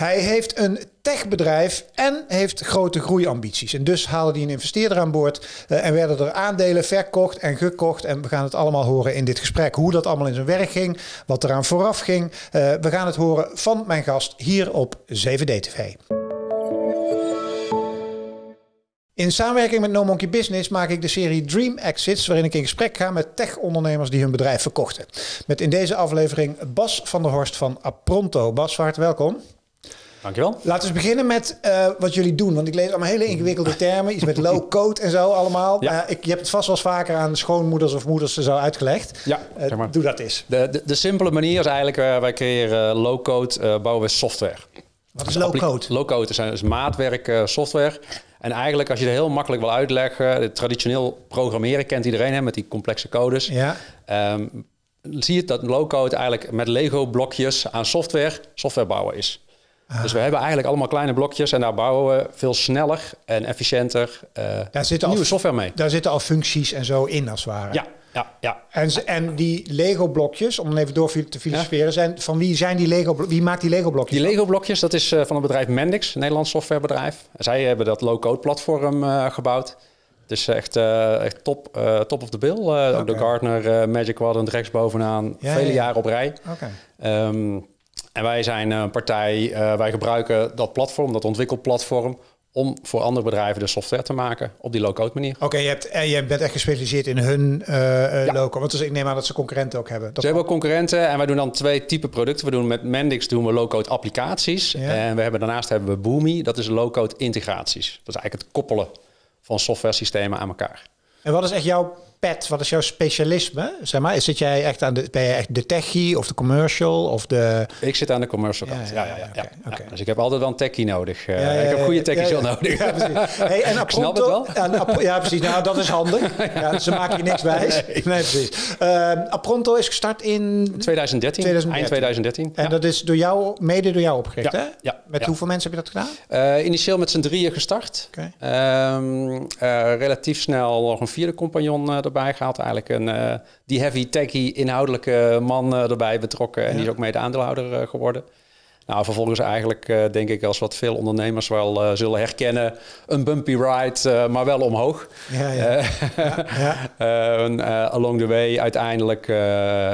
Hij heeft een techbedrijf en heeft grote groeiambities. En dus haalde hij een investeerder aan boord uh, en werden er aandelen verkocht en gekocht. En we gaan het allemaal horen in dit gesprek. Hoe dat allemaal in zijn werk ging, wat eraan vooraf ging. Uh, we gaan het horen van mijn gast hier op 7D-TV. In samenwerking met No Monkey Business maak ik de serie Dream Exits, waarin ik in gesprek ga met tech-ondernemers die hun bedrijf verkochten. Met in deze aflevering Bas van der Horst van Apronto. Bas, van harte welkom. Dankjewel. Laten we beginnen met uh, wat jullie doen. Want ik lees allemaal hele ingewikkelde termen. Iets met low-code en zo allemaal. Ja. Uh, ik, je hebt het vast wel eens vaker aan schoonmoeders of moeders zo uitgelegd. Ja, uh, zeg maar. Doe dat eens. De, de, de, simpele manier is eigenlijk, wij creëren low-code, bouwen we software. Wat is low-code? Low-code is, is maatwerk software. En eigenlijk, als je het heel makkelijk wil uitleggen, traditioneel programmeren kent iedereen hè, met die complexe codes. Ja. Um, zie je dat low-code eigenlijk met Lego-blokjes aan software software bouwen is. Ah. Dus we hebben eigenlijk allemaal kleine blokjes en daar bouwen we veel sneller en efficiënter uh, daar zitten nieuwe al, software mee. Daar zitten al functies en zo in als het ware. Ja, ja, ja. En, en die Lego-blokjes, om dan even door te filosoferen, zijn, van wie zijn die Lego Wie maakt die Lego-blokjes? Die Lego-blokjes, dat is uh, van het bedrijf Mendix, een Nederlands softwarebedrijf. Zij hebben dat low-code platform uh, gebouwd. Het is echt, echt top, top of the bill. Okay. Ook de Gartner Magic Quadrant rechtsbovenaan, ja, vele ja, jaren op rij. Okay. Um, en wij zijn een partij, wij gebruiken dat platform, dat ontwikkelplatform, om voor andere bedrijven de software te maken op die low-code manier. Oké, okay, je, hebt, uh, je bent echt gespecialiseerd in hun uh, ja. low-code. Want dus ik neem aan dat ze concurrenten ook hebben. Dat ze hebben ook concurrenten en wij doen dan twee type producten. We doen met Mendix doen we low-code applicaties. Ja. En we hebben, daarnaast hebben we Boomi, dat is low-code integraties. Dat is eigenlijk het koppelen van software systemen aan elkaar. En wat is echt jouw pet? Wat is jouw specialisme? Zeg maar, zit jij echt aan de, ben je echt de techie of de commercial of de... Ik zit aan de commercial kant. Ja, ja, ja. ja, okay, okay. Dus ik heb altijd wel een techie nodig. Uh, ik heb goede techies wel nodig. Ja, precies. Hey, en Snap het wel? Ja, ja, precies. Nou, dat is handig. Ja, ze maken je niks wijs. Nee, nee precies. Uh, Apronto is gestart in... 2013, 2013. eind 2013. En dat is door jou, mede door jou opgericht, hè? Ja. Met hoeveel mensen heb je dat gedaan? Uh, initieel met z'n drieën gestart. Okay. Um, relatief snel nog een vierde compagnon erbij gehaald. Eigenlijk een uh, die heavy techy inhoudelijke man uh, erbij betrokken. En ja. die is ook mede aandeelhouder uh, geworden. Nou, vervolgens eigenlijk denk ik als wat veel ondernemers wel zullen herkennen, een bumpy ride, maar wel omhoog. Ja, ja. ja, along the way uiteindelijk.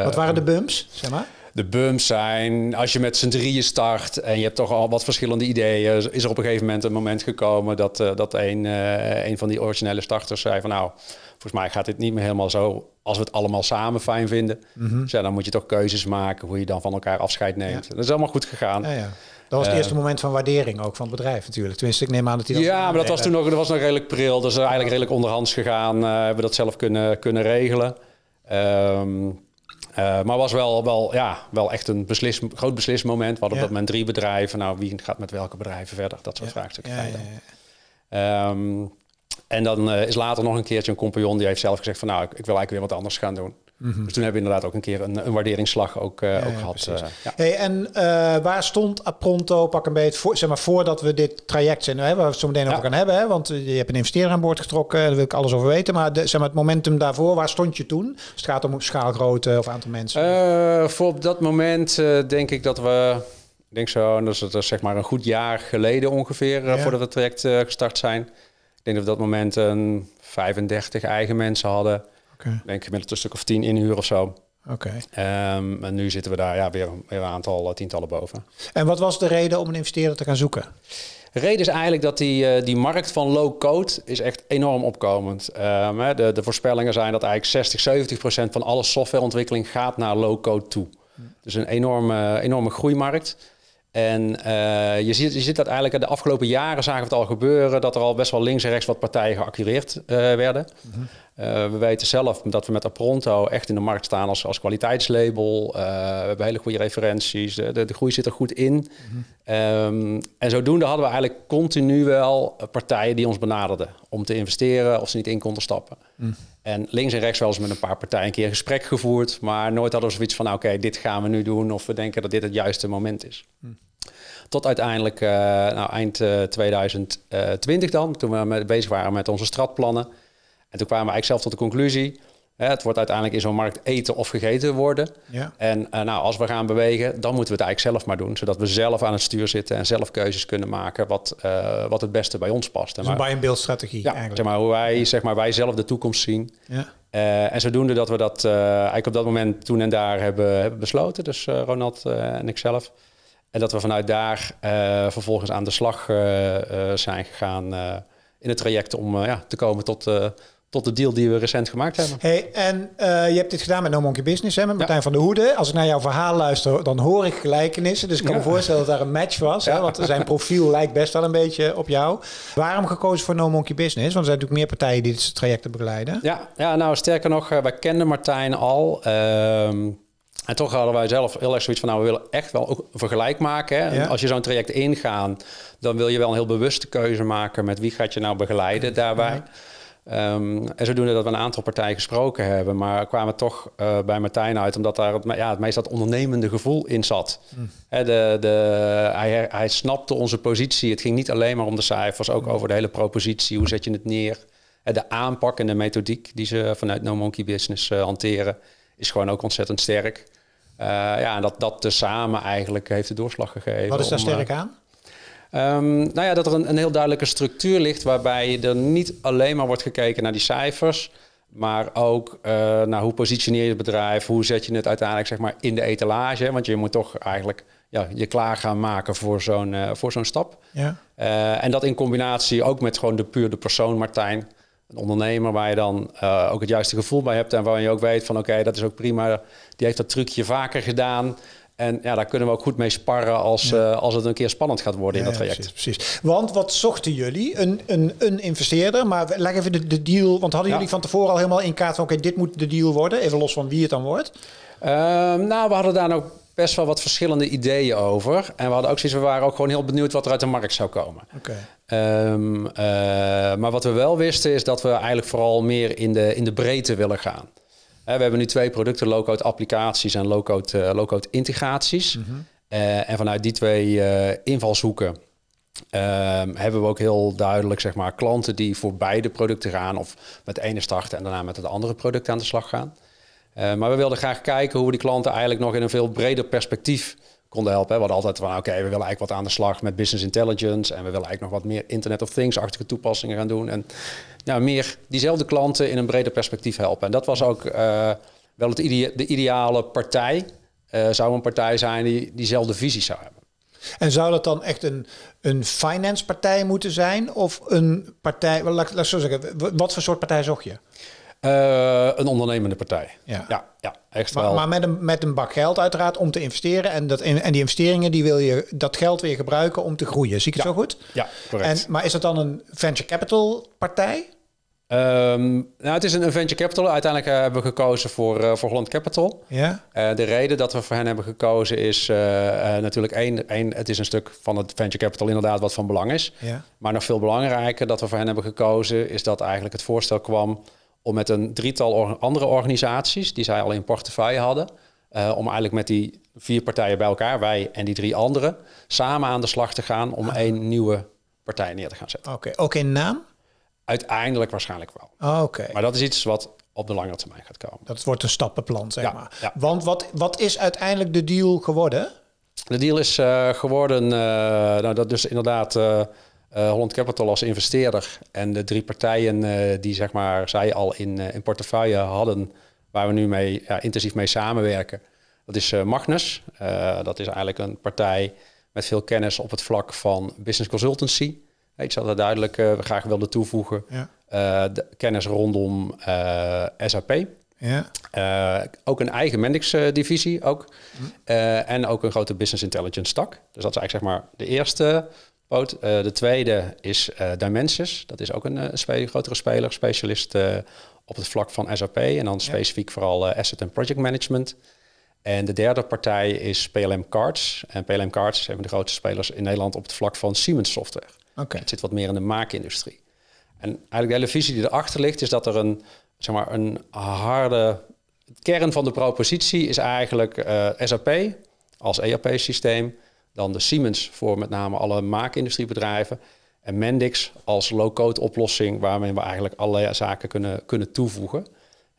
wat waren de bumps, zeg maar? De bumps zijn, als je met z'n drieën start en je hebt toch al wat verschillende ideeën, is er op een gegeven moment een moment gekomen dat, uh, dat een, uh, een van die originele starters zei van nou, volgens mij gaat dit niet meer helemaal zo als we het allemaal samen fijn vinden. Mm -hmm. dus ja, dan moet je toch keuzes maken hoe je dan van elkaar afscheid neemt. Ja. Dat is allemaal goed gegaan. Ja, ja. Dat was het eerste uh, moment van waardering ook van het bedrijf natuurlijk. Tenminste, ik neem aan dat hij dat... Ja, maar dat was toen nog, dat was nog redelijk pril. Dus eigenlijk redelijk onderhands gegaan. Uh, hebben we dat zelf kunnen, kunnen regelen. Um, uh, maar was wel, wel, ja, wel echt een beslis, groot beslismoment. We hadden ja. op dat moment drie bedrijven. Nou, wie gaat met welke bedrijven verder? Dat soort ja. vraagstukken. Ja, ja, um, en dan uh, is later nog een keertje een compagnon die heeft zelf gezegd van nou, ik, ik wil eigenlijk weer wat anders gaan doen. Mm -hmm. Dus toen hebben we inderdaad ook een keer een, een waarderingsslag ook, uh, ja, ook gehad. Uh, ja. hey, en waar stond Apronto, pak een beetje, voor, zeg maar, voordat we dit traject zijn, hè, waar we het zo meteen over gaan hebben, hè, want je hebt een investeerder aan boord getrokken, daar wil ik alles over weten, maar, de, zeg maar het momentum daarvoor, waar stond je toen? Het gaat om schaalgrootte of aantal mensen? voor op dat moment denk ik dat we, ik denk zo, dat is, dat is zeg maar een goed jaar geleden ongeveer, voordat we het traject gestart zijn. Ik denk dat we op dat moment een 35 eigen mensen hadden. Okay. Denk ik met een stuk of tien inhuur of zo. Oké. Okay. Um, en nu zitten we daar ja, weer, weer een aantal uh, tientallen boven. En wat was de reden om een investeerder te gaan zoeken? De reden is eigenlijk dat die, uh, die markt van low-code is echt enorm opkomend. Um, de, de voorspellingen zijn dat eigenlijk 60, 70 procent van alle softwareontwikkeling gaat naar low-code toe. Hmm. Dus een enorme, enorme groeimarkt. En uh, je, ziet, je ziet dat eigenlijk de afgelopen jaren zagen we het al gebeuren... dat er al best wel links en rechts wat partijen geaccureerd uh, werden. Mm -hmm. uh, we weten zelf dat we met Apronto echt in de markt staan als, als kwaliteitslabel. we hebben hele goede referenties, de, de, de groei zit er goed in. Mm -hmm. um, en zodoende hadden we eigenlijk continu wel partijen die ons benaderden... om te investeren of ze niet in konden stappen. Mm. En links en rechts wel eens met een paar partijen een keer een gesprek gevoerd... maar nooit hadden we zoiets van, nou, oké, okay, dit gaan we nu doen... of we denken dat dit het juiste moment is. Tot uiteindelijk uh, nou, eind uh, 2020 dan, toen we met, bezig waren met onze stratplannen. En toen kwamen we eigenlijk zelf tot de conclusie... Het wordt uiteindelijk in zo'n markt eten of gegeten worden. Ja. En uh, nou, als we gaan bewegen, dan moeten we het eigenlijk zelf maar doen. Zodat we zelf aan het stuur zitten en zelf keuzes kunnen maken wat, wat het beste bij ons past. Dus een buy and build strategie ja, eigenlijk. Zeg maar, hoe wij, zeg maar, wij zelf de toekomst zien. Ja. Uh, en zodoende dat we dat eigenlijk op dat moment toen en daar hebben, hebben besloten. Dus Ronald en ik zelf. En dat we vanuit daar vervolgens aan de slag zijn gegaan in het traject om ja, te komen tot tot de deal die we recent gemaakt hebben. Hey, en uh, je hebt dit gedaan met No Monkey Business, hè, met Martijn van der Hoede. Als ik naar jouw verhaal luister, dan hoor ik gelijkenissen. Dus ik kan ja. me voorstellen dat daar een match was. Hè, want zijn profiel lijkt best wel een beetje op jou. Waarom gekozen voor No Monkey Business? Want er zijn natuurlijk meer partijen die dit traject begeleiden. Ja, ja nou sterker nog, wij kenden Martijn al. Ehm, en toch hadden wij zelf heel erg zoiets van, nou, we willen echt wel ook een vergelijk maken. Hè? Ja. Als je zo'n traject ingaan, dan wil je wel een heel bewuste keuze maken met wie gaat je nou begeleiden daarbij. Ja. Um, en zodoende dat we een aantal partijen gesproken hebben, maar kwamen toch uh, bij Martijn uit, omdat daar het, ja, het meest dat ondernemende gevoel in zat. Mm. He, de, de, hij, hij snapte onze positie. Het ging niet alleen maar om de cijfers, ook mm. over de hele propositie. Hoe zet je het neer? De aanpak en de methodiek die ze vanuit No Monkey Business uh, hanteren, is gewoon ook ontzettend sterk. Uh, ja, en dat, dat tezamen eigenlijk heeft de doorslag gegeven. Wat is daar om, sterk aan? Um, nou ja, dat er een, een, heel duidelijke structuur ligt waarbij er niet alleen maar wordt gekeken naar die cijfers, maar ook uh, naar hoe positioneer je het bedrijf, hoe zet je het uiteindelijk zeg maar, in de etalage. Want je moet toch eigenlijk ja, je klaar gaan maken voor zo'n uh, voor zo'n stap. Ja. Uh, en dat in combinatie ook met gewoon de puur de persoon Martijn. Een ondernemer waar je dan ook het juiste gevoel bij hebt en waar je ook weet van oké, okay, dat is ook prima. Die heeft dat trucje vaker gedaan. En ja, daar kunnen we ook goed mee sparren als, ja. uh, als het een keer spannend gaat worden in dat traject. Precies, precies, Want wat zochten jullie? Een, een, een investeerder, maar leg even de, de deal. Want hadden jullie van tevoren al helemaal in kaart van oké, dit moet de deal worden, even los van wie het dan wordt? Uh, nou, we hadden daar nog best wel wat verschillende ideeën over. En we hadden ook zoiets, we waren ook gewoon heel benieuwd wat er uit de markt zou komen. Okay. Um, uh, maar wat we wel wisten is dat we eigenlijk vooral meer in de, in de breedte willen gaan. We hebben nu twee producten, low-code applicaties en low-code uh, low integraties. Mm -hmm. uh, en vanuit die twee invalshoeken ehm, hebben we ook heel duidelijk zeg maar, klanten die voor beide producten gaan of met de ene starten en daarna met het andere product aan de slag gaan. Maar we wilden graag kijken hoe we die klanten eigenlijk nog in een veel breder perspectief konden helpen. We hadden altijd van, oké, we willen eigenlijk wat aan de slag met business intelligence en we willen eigenlijk nog wat meer Internet of Things-achtige toepassingen gaan doen. En nou, meer diezelfde klanten in een breder perspectief helpen. En dat was ook uh, wel het idea de ideale partij. Uh, zou een partij zijn die diezelfde visie zou hebben. En zou dat dan echt een, een finance partij moeten zijn? Of een partij, laat, laat zo zeggen, wat voor soort partij zocht je? Uh, een ondernemende partij. Ja, ja, ja echt maar, wel. Maar met een, met een bak geld uiteraard om te investeren. En, dat, en die investeringen die wil je dat geld weer gebruiken om te groeien. Zie ik het ja. zo goed? Ja, correct. En, maar is dat dan een venture capital partij? Um, nou, het is een venture capital. Uiteindelijk uh, hebben we gekozen voor, uh, voor Holland Capital. Ja. Uh, de reden dat we voor hen hebben gekozen is natuurlijk één, één, het is een stuk van het venture capital inderdaad wat van belang is. Ja. Maar nog veel belangrijker dat we voor hen hebben gekozen is dat eigenlijk het voorstel kwam om met een drietal andere organisaties die zij al in portefeuille hadden, om eigenlijk met die vier partijen bij elkaar, wij en die drie anderen, samen aan de slag te gaan om ah. één nieuwe partij neer te gaan zetten. Oké, okay. ook in naam? Uiteindelijk waarschijnlijk wel. Oh, Oké. Maar dat is iets wat op de langere termijn gaat komen. Dat wordt een stappenplan, zeg ja, maar. Ja. Want wat, wat is uiteindelijk de deal geworden? De deal is uh, geworden, uh, nou, dat dus inderdaad uh, Holland Capital als investeerder en de drie partijen die zeg maar zij al in, in portefeuille hadden, waar we nu mee ja, intensief mee samenwerken. Dat is Magnus. dat is eigenlijk een partij met veel kennis op het vlak van business consultancy. Ik zou daar duidelijk uh, graag willen toevoegen. Ja. De kennis rondom SAP. Ja. ook een eigen Mendix-divisie ook. Mm. en ook een grote business intelligence tak. Dus dat is eigenlijk zeg maar de eerste poot. de tweede is Dimensus. Dat is ook een, spe grotere speler, specialist op het vlak van SAP. En dan specifiek ja. vooral asset en project management. En de derde partij is PLM Cards. En PLM Cards is een van de grootste spelers in Nederland op het vlak van Siemens software. Okay. Het zit wat meer in de maakindustrie. En eigenlijk de hele visie die erachter ligt, is dat er een, zeg maar, een harde kern van de propositie is eigenlijk uh, SAP als ERP-systeem, dan de Siemens voor met name alle maakindustriebedrijven en Mendix als low-code oplossing waarmee we eigenlijk allerlei zaken kunnen, kunnen toevoegen.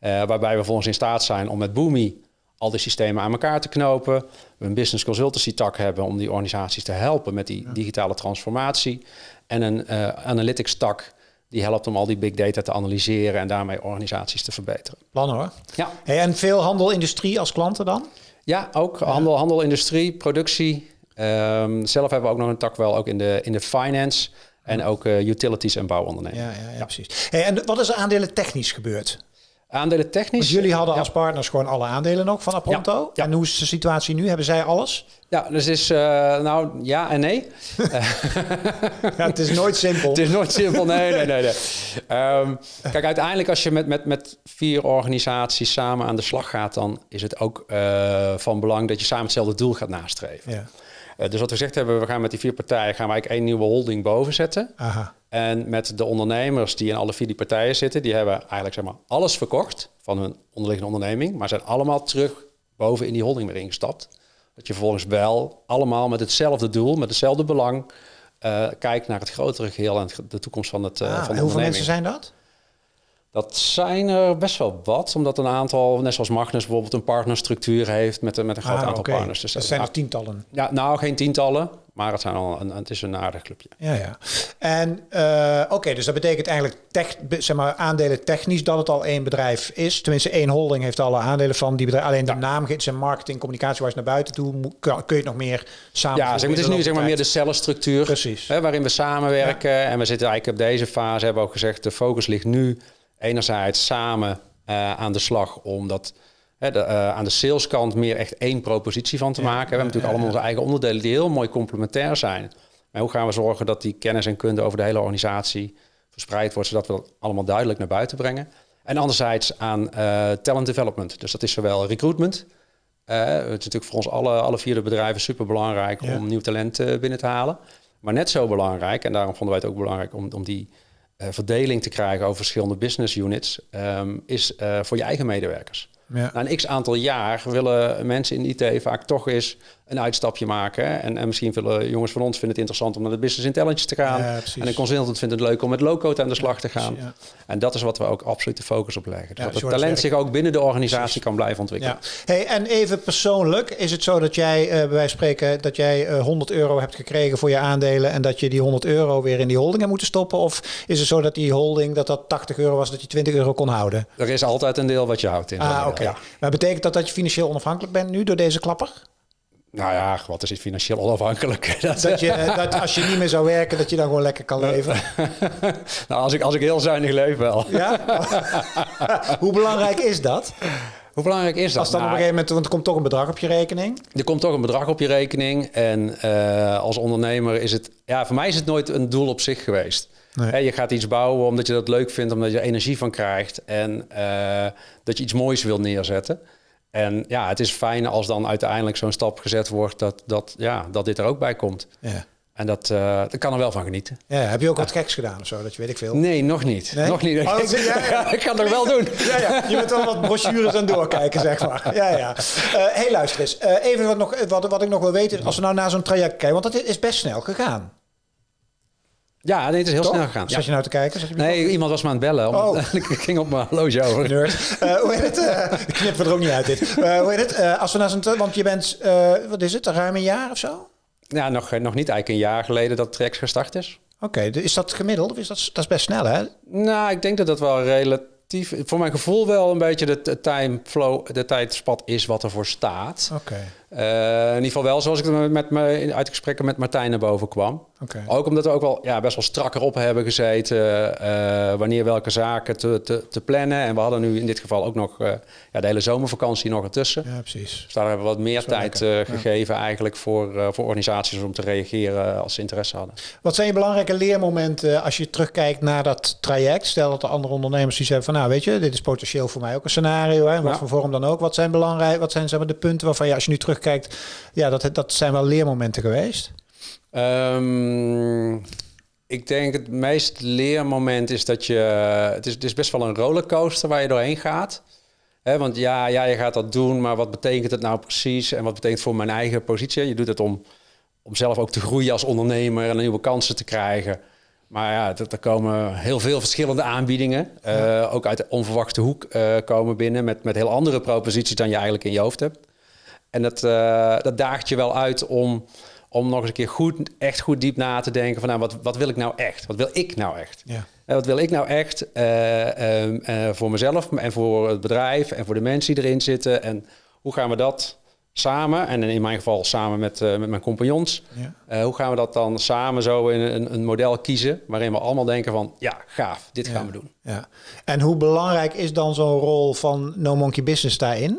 Uh, waarbij we vervolgens in staat zijn om met Boomi al die systemen aan elkaar te knopen. We een business consultancy tak hebben om die organisaties te helpen met die digitale transformatie. En een uh, analytics tak die helpt om al die big data te analyseren en daarmee organisaties te verbeteren. Plan hoor. Ja. Hey, en veel handel, industrie als klanten dan? Ja, ook handel, handel, industrie, productie. Um, zelf hebben we ook nog een tak wel ook in de, in de finance en ook uh, utilities en bouwondernemingen. Ja, ja, ja, precies. Hey, en wat is er aandelen technisch gebeurd? Aandelen technisch. Jullie hadden als partners gewoon alle aandelen nog van Apronto. En hoe is de situatie nu? Hebben zij alles? Ja, dus is uh, nou ja en nee. ja, het is nooit simpel. het is nooit simpel. Nee, nee, nee. nee. Um, kijk, uiteindelijk als je met, met, met vier organisaties samen aan de slag gaat, dan is het ook uh, van belang dat je samen hetzelfde doel gaat nastreven. Ja. Uh, dus wat we gezegd hebben, we gaan met die vier partijen gaan we eigenlijk één nieuwe holding boven zetten. Aha. En met de ondernemers die in alle vier die partijen zitten, die hebben eigenlijk zeg maar, alles verkocht van hun onderliggende onderneming, maar zijn allemaal terug boven in die holding weer ingestapt. Dat je vervolgens wel allemaal met hetzelfde doel, met hetzelfde belang, uh, kijkt naar het grotere geheel en de toekomst van het uh, ah, van de hoeveel mensen zijn dat? Dat zijn er best wel wat, omdat een aantal, net zoals Magnus bijvoorbeeld, een partnerstructuur heeft met, met een groot ah, aantal okay. partners. Dus dat zijn er tientallen. Ja, nou geen tientallen, maar het, zijn al een, het is een aardig clubje. Ja, ja. En uh, oké, okay, dus dat betekent eigenlijk tech, zeg maar, aandelen technisch dat het al één bedrijf is. Tenminste, één holding heeft alle aandelen van die bedrijf. Alleen de ja. naam, zijn marketing, communicatie waar naar buiten toe, kun je het nog meer samen. Ja, zeg maar, het is nu zeg maar meer de cellenstructuur. Precies. Hè, waarin we samenwerken. Ja. En we zitten eigenlijk op deze fase, hebben we ook gezegd, de focus ligt nu enerzijds samen uh, aan de slag om dat hè, de, uh, aan de saleskant meer echt één propositie van te ja, maken. We hebben natuurlijk allemaal onze eigen onderdelen die heel mooi complementair zijn. Maar hoe gaan we zorgen dat die kennis en kunde over de hele organisatie verspreid wordt, zodat we dat allemaal duidelijk naar buiten brengen? En anderzijds aan uh, talent development. Dus dat is zowel recruitment. het is natuurlijk voor ons alle, alle vier de bedrijven super belangrijk om nieuw talent binnen te halen. Maar net zo belangrijk, en daarom vonden wij het ook belangrijk om, om die uh, verdeling te krijgen over verschillende business units, um, is uh, voor je eigen medewerkers. Ja. Na een x aantal jaar willen mensen in IT vaak toch eens een uitstapje maken. En, en misschien willen jongens van ons vinden het interessant om naar de business intelligence te gaan. Ja, en een consultant vindt het leuk om met low-code aan de slag te gaan. Ja. En dat is wat we ook absoluut de focus op leggen. Dus dat het talent zich ook binnen de organisatie precies. kan blijven ontwikkelen. Hey, en even persoonlijk, is het zo dat jij uh, bij wijze spreken dat jij uh, 100 euro hebt gekregen voor je aandelen en dat je die 100 euro weer in die holding hebt moeten stoppen? Of is het zo dat die holding dat dat 80 euro was, dat je 20 euro kon houden? Er is altijd een deel wat je houdt in. Ah, oké. Okay. Maar betekent dat dat je financieel onafhankelijk bent nu door deze klapper? Nou ja, wat is het financieel onafhankelijk? Dat, dat, je, dat als je niet meer zou werken, dat je dan gewoon lekker kan leven. nou, als ik, als ik heel zuinig leef wel. Ja? Hoe belangrijk is dat? Hoe belangrijk is dat? Als dan nou, op een gegeven moment, want er komt toch een bedrag op je rekening. Er komt toch een bedrag op je rekening. En uh, als ondernemer is het, ja, voor mij is het nooit een doel op zich geweest. Nee. Je gaat iets bouwen omdat je dat leuk vindt, omdat je er energie van krijgt en uh, dat je iets moois wil neerzetten. En ja, het is fijn als dan uiteindelijk zo'n stap gezet wordt dat, dat, ja, dat dit er ook bij komt. Ja. En dat, uh, daar kan er wel van genieten. Ja, heb je ook wat geks gedaan of zo? Dat je weet ik veel. Nee, nog niet. Nee? Nog niet. Oh, ja, ja. ik kan het wel doen. Ja, ja. Je bent wel wat brochures aan doorkijken, zeg maar. Ja, ja. Uh, hey, luister eens. Uh, even wat, nog, wat, wat ik nog wil weten, als we nou naar zo'n traject kijken, want dat is best snel gegaan. Ja, nee, het is heel Toch? snel gegaan. Zat je nou te kijken? Je nee, op? iemand was me aan het bellen. Om, oh. ik ging op mijn horloge over. Nerd. Uh, hoe heet het? Uh, ik knip er ook niet uit dit. Uh, hoe heet het? Als we naar zo'n... Want je bent, wat is het, ruim een jaar of zo? Ja, nog, nog niet eigenlijk een jaar geleden dat Trex gestart is. Oké, okay, is dat gemiddeld? Of is dat, dat is best snel, hè? Nou, ik denk dat dat wel relatief... Voor mijn gevoel wel een beetje de, de time flow, de tijdspat is wat ervoor staat. Oké. Okay. Uh, in ieder geval wel zoals ik er met me uit gesprekken met Martijn naar boven kwam. Okay. Ook omdat we ook wel ja, best wel strakker op hebben gezeten uh, wanneer welke zaken te, te, te, plannen. En we hadden nu in dit geval ook nog uh, ja, de hele zomervakantie nog ertussen. Ja, precies. Dus daar hebben we wat meer tijd gegeven ja. eigenlijk voor, voor organisaties om te reageren als ze interesse hadden. Wat zijn je belangrijke leermomenten als je terugkijkt naar dat traject? Stel dat de andere ondernemers die zeggen van nou weet je, dit is potentieel voor mij ook een scenario. Hè, wat voor vorm dan ook. Wat zijn belangrijk? Wat zijn zeg maar, de punten waarvan je als je nu terug kijkt, ja, dat, dat zijn wel leermomenten geweest? Um, ik denk het meest leermoment is dat je... Het is, het is best wel een rollercoaster waar je doorheen gaat. He, want ja, ja, je gaat dat doen, maar wat betekent het nou precies? En wat betekent het voor mijn eigen positie? Je doet het om, om zelf ook te groeien als ondernemer en nieuwe kansen te krijgen. Maar ja, er, er komen heel veel verschillende aanbiedingen. eh, Ook uit de onverwachte hoek eh, komen binnen met, met heel andere proposities dan je eigenlijk in je hoofd hebt. En dat, eh, dat daagt je wel uit om, om nog eens een keer goed, echt goed diep na te denken van nou, wat, wat wil ik nou echt? Wat wil ik nou echt? Ja. En wat wil ik nou echt eh, ehm, eh, voor mezelf en voor het bedrijf en voor de mensen die erin zitten? En hoe gaan we dat samen, en in mijn geval samen met, met mijn compagnons, Ja. hoe gaan we dat dan samen zo in een, een model kiezen waarin we allemaal denken van ja, gaaf, dit gaan we doen. Ja. En hoe belangrijk is dan zo'n rol van No Monkey Business daarin?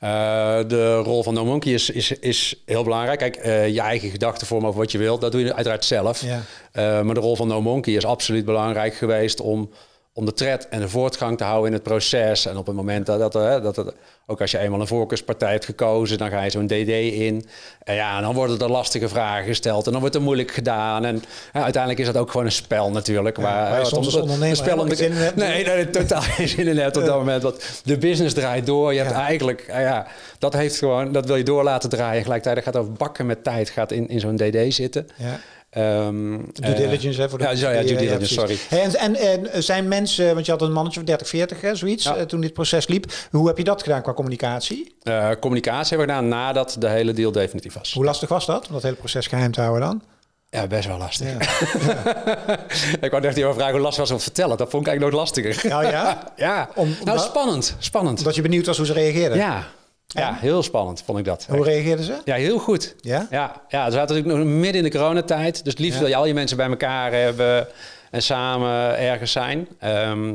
Eh, de rol van No Monkey is, is, is heel belangrijk. Kijk, eh, je eigen gedachten vormen over wat je wilt, dat doe je uiteraard zelf. Ja. Eh, maar de rol van No Monkey is absoluut belangrijk geweest om, om de tred en de voortgang te houden in het proces. En op het moment dat, dat, eh, dat, dat ook als je eenmaal een voorkeurspartij hebt gekozen, dan ga je zo'n DD in. En ja, dan worden er lastige vragen gesteld en dan wordt er moeilijk gedaan. En ja, uiteindelijk is dat ook gewoon een spel natuurlijk. Ja, waar, waar wat soms om- ondernemer een spel om de- zin in hebt. Nee, nee, totaal geen zin in hebt op dat moment. Want de business draait door. Je hebt Ja. eigenlijk, eh, ja, dat heeft gewoon, dat wil je door laten draaien. Gelijktijdig gaat over bakken met tijd, gaat in, in zo'n DD zitten. Ja. Ehm, Due eh, diligence, hè? Voor de, ja, ja, due die, eh, diligence, sorry. en, en, en zijn mensen, want je had een mannetje van 30, 40, hè, zoiets, Ja. eh, toen dit proces liep. Hoe heb je dat gedaan qua communicatie? Eh, communicatie hebben we gedaan nadat de hele deal definitief was. Hoe lastig was dat, om dat hele proces geheim te houden dan? Ja, best wel lastig. Ja. ik wou echt even vragen hoe lastig was om te vertellen. Dat vond ik eigenlijk nog lastiger. Nou ja, ja, Om- nou spannend, spannend. omdat je benieuwd was hoe ze reageerden. Ja. Ja, heel spannend vond ik dat. Hoe reageerden ze? Ja, heel goed. Ja? Ja, ja ze zaten natuurlijk nog midden in de coronatijd. Dus het liefst Ja. wil je al je mensen bij elkaar hebben en samen ergens zijn. Ehm,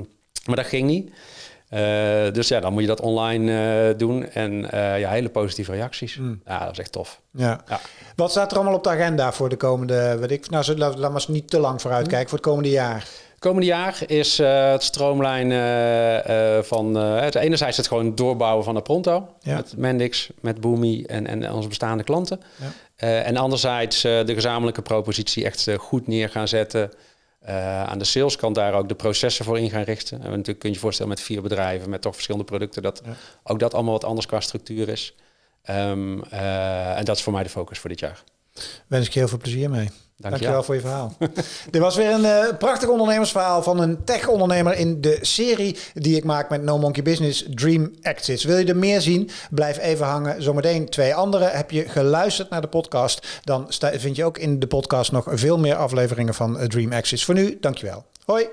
maar dat ging niet. Eh, dus ja, dan moet je dat online eh, doen. En eh, ja, hele positieve reacties. Ja, dat is echt tof. Ja. Ja. Wat staat er allemaal op de agenda voor de komende, weet ik, nou, zo- laat, laat maar eens niet te lang vooruit kijken, voor het komende jaar. Komende jaar is eh, het stroomlijnen eh, eh, van... het enerzijds het gewoon doorbouwen van de Pronto. Ja. Met Mendix, met Boomi en, en onze bestaande klanten. Ja. En anderzijds de gezamenlijke propositie echt goed neer gaan zetten. Aan de saleskant daar ook de processen voor in gaan richten. En natuurlijk kun je je voorstellen met vier bedrijven, met toch verschillende producten, dat Ja. ook dat allemaal wat anders qua structuur is. Ehm, eh, en dat is voor mij de focus voor dit jaar. Wens ik je heel veel plezier mee. Dank je Dankjewel voor je verhaal. Dit was weer een eh, prachtig ondernemersverhaal van een tech-ondernemer in de serie die ik maak met No Monkey Business Dream Exits. Wil je er meer zien? Blijf even hangen. Zometeen twee andere. Heb je geluisterd naar de podcast? Dan vind je ook in de podcast nog veel meer afleveringen van eh, Dream Exits. Voor nu, dankjewel. Hoi.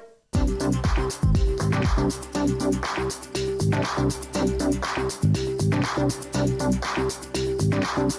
Thank you. Música